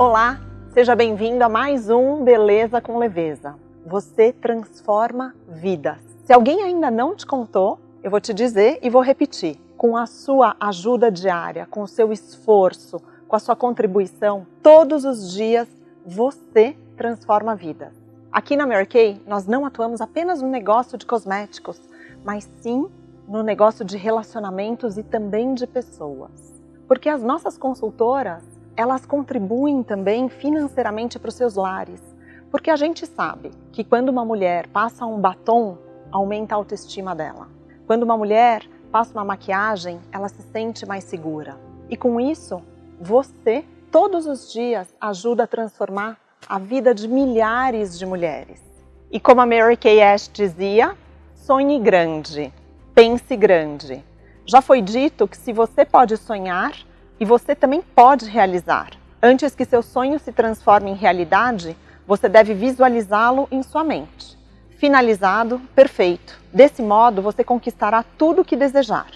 Olá, seja bem-vindo a mais um Beleza com Leveza. Você transforma vidas. Se alguém ainda não te contou, eu vou te dizer e vou repetir. Com a sua ajuda diária, com o seu esforço, com a sua contribuição, todos os dias você transforma vidas. Aqui na Mary Kay, nós não atuamos apenas no negócio de cosméticos, mas sim no negócio de relacionamentos e também de pessoas. Porque as nossas consultoras elas contribuem também financeiramente para os seus lares. Porque a gente sabe que quando uma mulher passa um batom, aumenta a autoestima dela. Quando uma mulher passa uma maquiagem, ela se sente mais segura. E com isso, você, todos os dias, ajuda a transformar a vida de milhares de mulheres. E como a Mary Kay Ash dizia, sonhe grande, pense grande. Já foi dito que se você pode sonhar, e você também pode realizar. Antes que seu sonho se transforme em realidade, você deve visualizá-lo em sua mente. Finalizado, perfeito. Desse modo, você conquistará tudo o que desejar.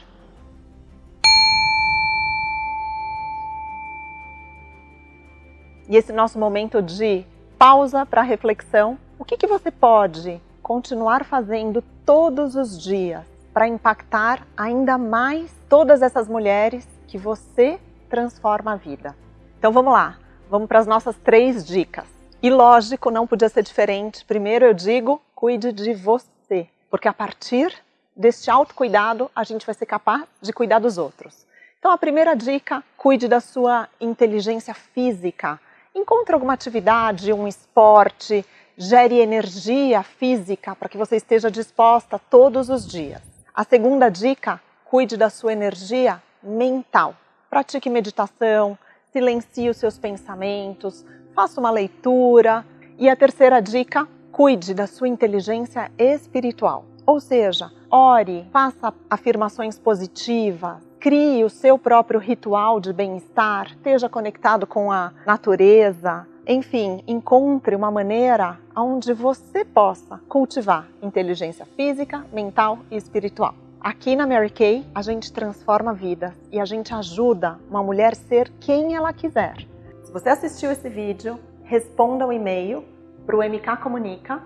E esse nosso momento de pausa para reflexão, o que, que você pode continuar fazendo todos os dias para impactar ainda mais todas essas mulheres que você transforma a vida. Então vamos lá, vamos para as nossas três dicas. E lógico, não podia ser diferente. Primeiro eu digo, cuide de você, porque a partir deste autocuidado a gente vai ser capaz de cuidar dos outros. Então a primeira dica, cuide da sua inteligência física. Encontre alguma atividade, um esporte, gere energia física para que você esteja disposta todos os dias. A segunda dica, cuide da sua energia mental. Pratique meditação, silencie os seus pensamentos, faça uma leitura. E a terceira dica, cuide da sua inteligência espiritual. Ou seja, ore, faça afirmações positivas, crie o seu próprio ritual de bem-estar, esteja conectado com a natureza, enfim, encontre uma maneira onde você possa cultivar inteligência física, mental e espiritual. Aqui na Mary Kay, a gente transforma vidas e a gente ajuda uma mulher ser quem ela quiser. Se você assistiu esse vídeo, responda o um e-mail para o MK Comunica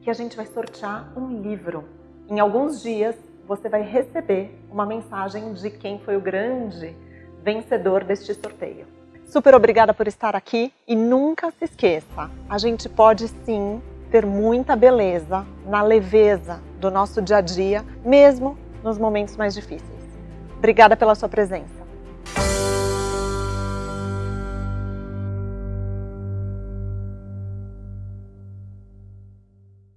que a gente vai sortear um livro. Em alguns dias, você vai receber uma mensagem de quem foi o grande vencedor deste sorteio. Super obrigada por estar aqui e nunca se esqueça, a gente pode sim ter muita beleza na leveza do nosso dia a dia, mesmo nos momentos mais difíceis. Obrigada pela sua presença.